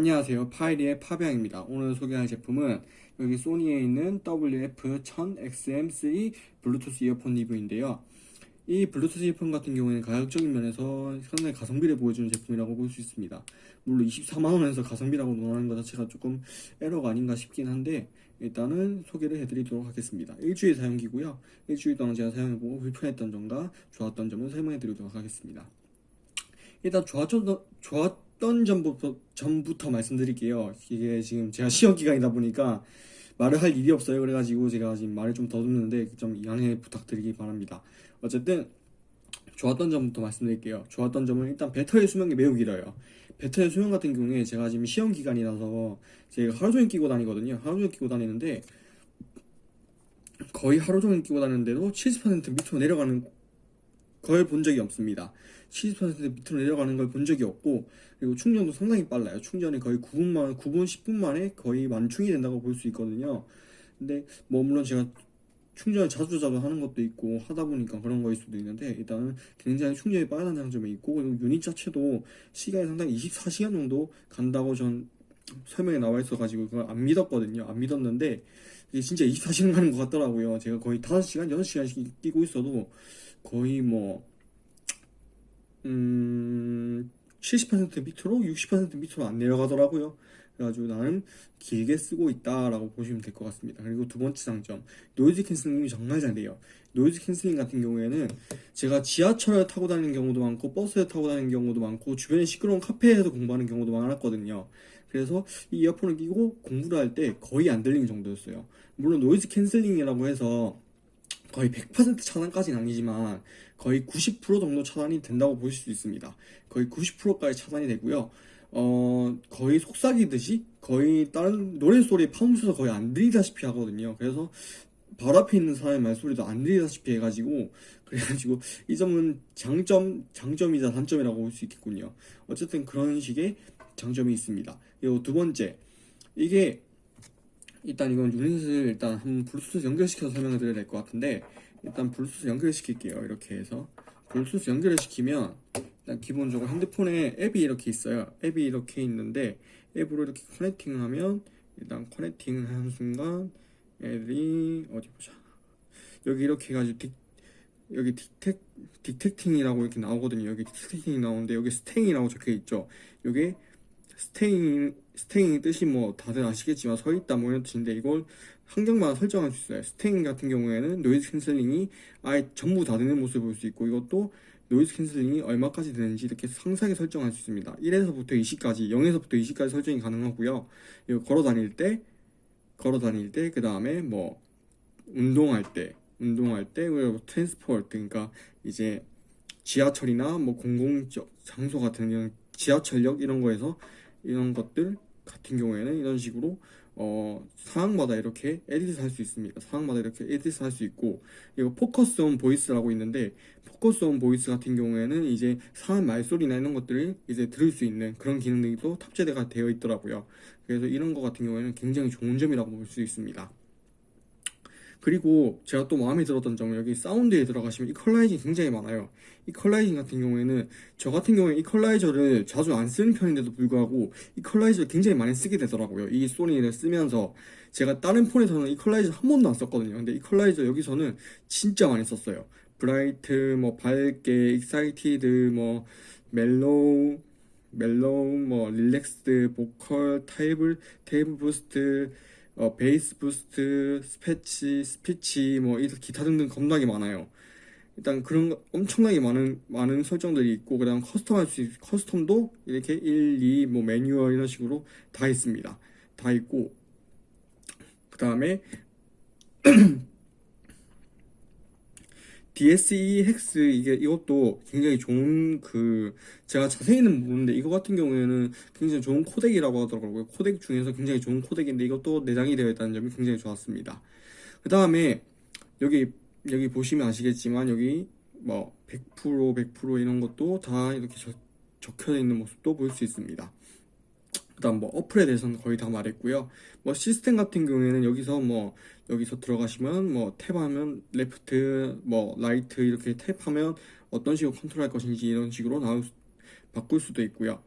안녕하세요. 파이리의 파비앙입니다. 오늘 소개할 제품은 여기 소니에 있는 WF-1000XM3 블루투스 이어폰 리뷰인데요. 이 블루투스 이어폰 같은 경우에는 가격적인 면에서 상당히 가성비를 보여주는 제품이라고 볼 수 있습니다. 물론 24만원에서 가성비라고 논하는 것 자체가 조금 에러가 아닌가 싶긴 한데 일단은 소개를 해드리도록 하겠습니다. 일주일 사용기고요. 일주일 동안 제가 사용해보고 불편했던 점과 좋았던 점을 설명해드리도록 하겠습니다. 일단 좋았던, 좋았 던 점부터, 점부터 말씀드릴게요. 이게 지금 제가 시험 기간이다 보니까 말을 할 일이 없어요. 그래가지고 제가 지금 말을 좀 더듬는데 좀 양해 부탁드리기 바랍니다. 어쨌든 좋았던 점부터 말씀드릴게요. 좋았던 점은 일단 배터리 수명이 매우 길어요. 배터리 수명 같은 경우에 제가 지금 시험 기간이라서 제가 하루 종일 끼고 다니거든요. 하루 종일 끼고 다니는데 거의 하루 종일 끼고 다니는데도 70% 밑으로 내려가는 걸본 적이 없습니다. 70% 밑으로 내려가는 걸 본 적이 없고 그리고 충전도 상당히 빨라요. 충전이 거의 9분 만 9분 10분 만에 거의 만충이 된다고 볼 수 있거든요. 근데 뭐 물론 제가 충전을 자주 자주 하는 것도 있고 하다 보니까 그런 거일 수도 있는데 일단은 굉장히 충전이 빠르다는 장점이 있고 그리고 유닛 자체도 시간이 상당히 24시간 정도 간다고 전 설명에 나와 있어 가지고 그걸 안 믿었거든요 안 믿었는데 이게 진짜 24시간 가는 것 같더라고요 제가 거의 5시간 6시간씩 끼고 있어도 거의 뭐 음, 70% 밑으로 60% 밑으로 안 내려가더라고요. 그래가지고 나는 길게 쓰고 있다라고 보시면 될 것 같습니다. 그리고 두 번째 장점, noise cancelling이 정말 잘 돼요. noise cancelling 같은 경우에는 제가 지하철을 타고 다니는 경우도 많고 버스에 타고 다니는 경우도 많고 주변에 시끄러운 카페에서 공부하는 경우도 많았거든요. 그래서 이 이어폰을 끼고 공부를 할 때 거의 안 들리는 정도였어요. 물론 noise cancelling이라고 해서 거의 100% 차단까지는 아니지만 거의 90% 정도 차단이 된다고 보실 수 있습니다. 거의 90%까지 차단이 되고요. 어, 거의 속삭이듯이 거의 다른 노래소리 사운드에서 거의 안 들리다시피 하거든요. 그래서 바로 앞에 있는 사람의 말소리도 안 들리다시피 해가지고 그래가지고 이 점은 장점, 장점이자 단점이라고 볼 수 있겠군요. 어쨌든 그런 식의 장점이 있습니다. 그리고 두 번째 이게 일단 이건 유닛을 일단 한 블루투스 연결시켜서 설명을 드려야 될 것 같은데 일단 블루투스 연결시킬게요 이렇게 해서. 블루투스 연결을 시키면 일단 기본적으로 핸드폰에 앱이 이렇게 있어요. 앱이 이렇게 있는데 앱으로 이렇게 connecting을 하면 일단 connecting을 하는 순간 애들이 어디 보자. 여기 이렇게 해가지고 detec, 여기 detec, detecting이라고 이렇게 나오거든요. 여기 detecting이 나오는데 여기 staying이라고 적혀있죠. 여기 staying, staying 뜻이 뭐 다들 아시겠지만 서있다 뭐 이런 뜻인데 이걸 환경마다 설정할 수 있어요. staying 같은 경우에는 noise canceling이 아예 전부 다 되는 모습을 볼 수 있고 이것도 noise canceling이 얼마까지 되는지 이렇게 상세하게 설정할 수 있습니다. 1에서부터 20까지, 0에서부터 20까지 설정이 가능하고요. 이거 걸어 다닐 때, 걸어 다닐 때, 그 다음에 뭐 운동할 때, 운동할 때, 그리고 transport, 그러니까 이제 지하철이나 뭐 공공적 장소 같은 이런 지하철역 이런 거에서 이런 것들 같은 경우에는 이런 식으로 어, 상황마다 이렇게 edit 할 수 있습니다. 상황마다 이렇게 edit 할 수 있고 이거 focus on voice라고 있는데 focus on voice 같은 경우에는 이제 상황 말소리나 이런 것들을 이제 들을 수 있는 그런 기능들이 또 탑재가 되어 있더라고요. 그래서 이런 거 같은 경우에는 굉장히 좋은 점이라고 볼 수 있습니다. 그리고 제가 또 마음에 들었던 점은 여기 사운드에 들어가시면 equalizing 굉장히 많아요. equalizing 같은 경우에는 저 같은 경우에 이퀄라이저를 자주 안 쓰는 편인데도 불구하고 이퀄라이저를 굉장히 많이 쓰게 되더라고요. 이 소니를 쓰면서 제가 다른 폰에서는 이퀄라이저 한 번도 안 썼거든요. 근데 이퀄라이저 여기서는 진짜 많이 썼어요. bright 뭐 밝게 excited 뭐 mellow mellow 뭐 relaxed vocal treble treble boost 어, bass boost, speech, speech, 뭐, 기타 등등 겁나게 많아요. 일단 그런 엄청나게 많은, 많은 설정들이 있고, 그 다음 custom 할 수, custom도 이렇게 1, 2, 뭐, 매뉴얼 이런 식으로 다 있습니다. 다 있고, 그 다음에 DSEE HX 이게 이것도 굉장히 좋은 그 제가 자세히는 모르는데 이거 같은 경우에는 굉장히 좋은 코덱이라고 하더라고요. 코덱 중에서 굉장히 좋은 코덱인데 이것도 내장이 되어 있다는 점이 굉장히 좋았습니다. 그 다음에 여기 여기 보시면 아시겠지만 여기 뭐 100% 100% 이런 것도 다 이렇게 적, 적혀 있는 모습도 볼 수 있습니다 그 다음 뭐 어플에 대해서는 거의 다 말했고요 뭐 시스템 같은 경우에는 여기서 뭐 여기서 들어가시면 뭐 tap하면 left 뭐 right 이렇게 tap하면 어떤 식으로 컨트롤 할 것인지 이런 식으로 나올 수, 바꿀 수도 있고요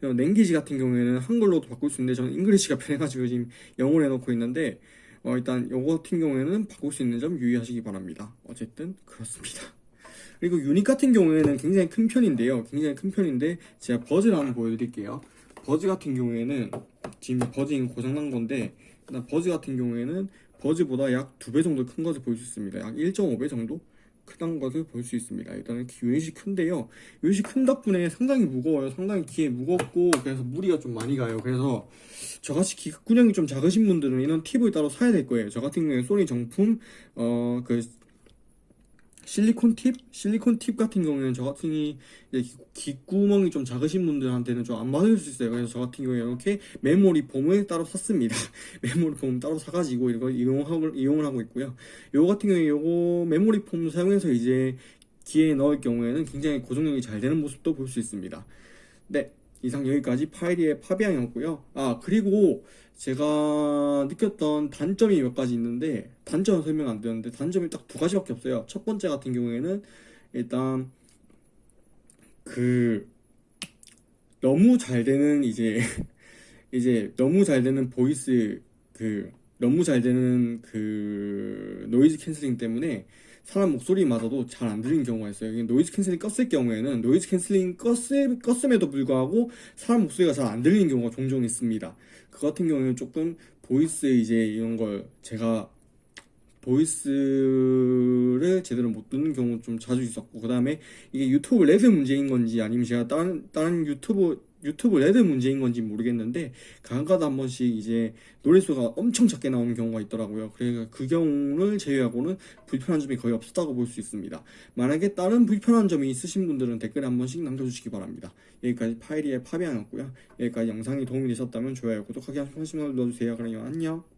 language 같은 경우에는 한글로도 바꿀 수 있는데 저는 English가 편해가지고 지금 영어로 해놓고 있는데 어, 일단 요거 같은 경우에는 바꿀 수 있는 점 유의하시기 바랍니다. 어쨌든 그렇습니다. 그리고 유닛 같은 경우에는 굉장히 큰 편인데요. 굉장히 큰 편인데 제가 버즈를 한번 보여드릴게요. 버즈 같은 경우에는 지금 버즈 고장난 건데 일단 버즈 같은 경우에는 버즈보다 약 두 배 정도 큰 것을 볼 수 있습니다. 약 1.5배 정도 크다는 것을 볼 수 있습니다. 일단은 유닛이 큰데요. 유닛이 큰 덕분에 상당히 무거워요. 상당히 귀에 무겁고 그래서 무리가 좀 많이 가요. 그래서 저같이 기구령이 좀 작으신 분들은 이런 팁을 따로 사야 될 거예요. 저 같은 경우에 소니 정품 어 그 실리콘 팁, 실리콘 팁 같은 경우에는 저 같은 이 귓구멍이 좀 작으신 분들한테는 좀 안 맞을 수 있어요. 그래서 저 같은 경우에 이렇게 메모리 폼을 따로 샀습니다. 메모리 폼 따로 사가지고 이거 이용하고 이용을 하고 있고요. 요거 같은 경우에 요거 메모리 폼 사용해서 이제 귀에 넣을 경우에는 굉장히 고정력이 잘 되는 모습도 볼 수 있습니다. 네, 이상 여기까지 파이리의 파비앙이었고요. 아 그리고 제가 느꼈던 단점이 몇 가지 있는데 단점은 설명 안 드렸는데 단점이 딱 두 가지밖에 없어요. 첫 번째 같은 경우에는 일단 그 너무 잘 되는 이제 이제 너무 잘 되는 voice 그 너무 잘 되는 그 noise canceling 때문에 사람 목소리마저도 잘 안 들리는 경우가 있어요. noise canceling 껐을 경우에는 noise canceling 껐을, 껐음에도 불구하고 사람 목소리가 잘 안 들리는 경우가 종종 있습니다. 그 같은 경우에는 조금 voice 이제 이런 걸 제가 voice를 제대로 못 듣는 경우 좀 자주 있었고 그 다음에 이게 유튜브 레드 문제인 건지 아니면 제가 다른 다른 유튜브 유튜브 레드 문제인 건지 모르겠는데 가끔가다 한 번씩 이제 노랫소리가 엄청 작게 나오는 경우가 있더라고요. 그러니까 그 경우를 제외하고는 불편한 점이 거의 없었다고 볼 수 있습니다. 만약에 다른 불편한 점이 있으신 분들은 댓글에 한 번씩 남겨주시기 바랍니다. 여기까지 파이리의 파비앙이었고요. 여기까지 영상이 도움이 되셨다면 좋아요, 구독하기 한 번씩만 눌러주세요. 그럼 안녕.